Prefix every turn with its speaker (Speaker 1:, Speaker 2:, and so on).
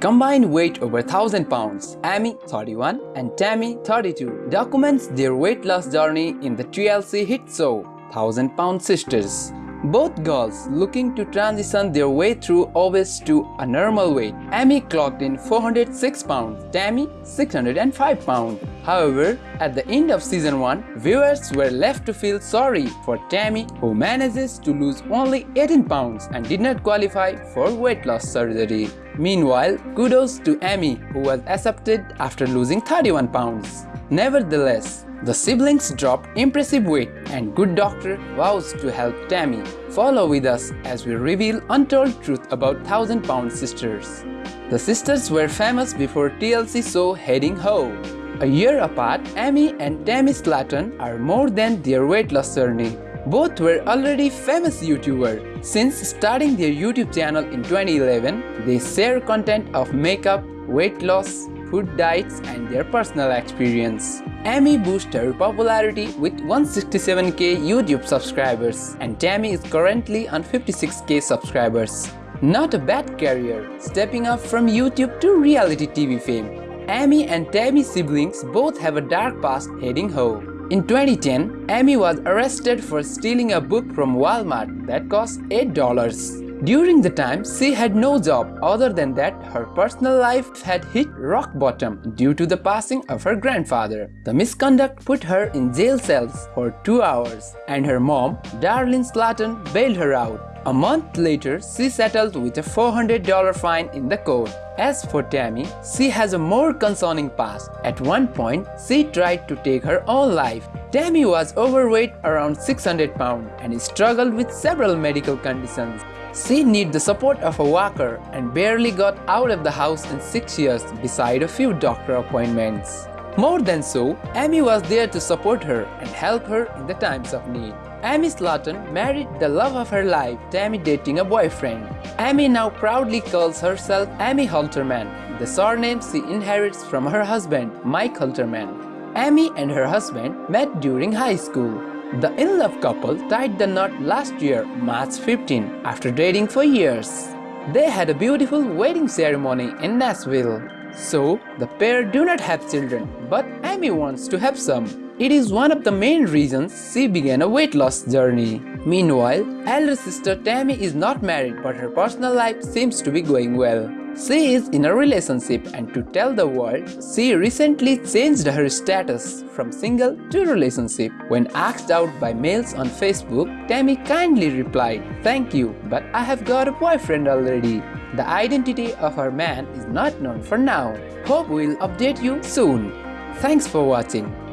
Speaker 1: Combined weight over 1000 pounds, Amy 31 and Tammy 32 documents their weight loss journey in the TLC hit show 1000 Pound Sisters. Both girls looking to transition their way through obese to a normal weight. Amy clocked in 406 pounds, Tammy 605 pounds. However, at the end of season 1, viewers were left to feel sorry for Tammy who manages to lose only 18 pounds and did not qualify for weight loss surgery. Meanwhile, kudos to Amy who was accepted after losing 31 pounds. Nevertheless, the siblings dropped impressive weight and good doctor vows to help Tammy. Follow with us as we reveal untold truth about 1000 pound sisters. The sisters were famous before TLC show Heading Ho. A year apart, Amy and Tammy Slaton are more than their weight loss journey. Both were already famous YouTubers. Since starting their YouTube channel in 2011, they share content of makeup, weight loss, food diets and their personal experience. Amy boosted her popularity with 167k YouTube subscribers and Tammy is currently on 56k subscribers. Not a bad career, stepping up from YouTube to reality TV fame. Amy and Tammy siblings both have a dark past heading home. In 2010, Amy was arrested for stealing a book from Walmart that cost $8. During the time, she had no job other than that her personal life had hit rock bottom due to the passing of her grandfather. The misconduct put her in jail cells for two hours and her mom, Darlene Slaton, bailed her out. A month later, she settled with a $400 fine in the court. As for Tammy, she has a more concerning past. At one point, she tried to take her own life. Tammy was overweight around 600 pounds and struggled with several medical conditions. She needed the support of a walker and barely got out of the house in 6 years beside a few doctor appointments. More than so, Amy was there to support her and help her in the times of need. Amy Slaton married the love of her life, Tammy dating a boyfriend. Amy now proudly calls herself Amy Halterman, the surname she inherits from her husband, Mike Halterman. Amy and her husband met during high school. The in-love couple tied the knot last year, March 15, after dating for years. They had a beautiful wedding ceremony in Nashville. So, the pair do not have children, but Amy wants to have some. It is one of the main reasons she began a weight loss journey. Meanwhile, elder sister Tammy is not married but her personal life seems to be going well. She is in a relationship and to tell the world, she recently changed her status from single to relationship. When asked out by males on Facebook, Tammy kindly replied, Thank you, but I have got a boyfriend already. The identity of her man is not known for now. Hope we'll update you soon. Thanks for watching.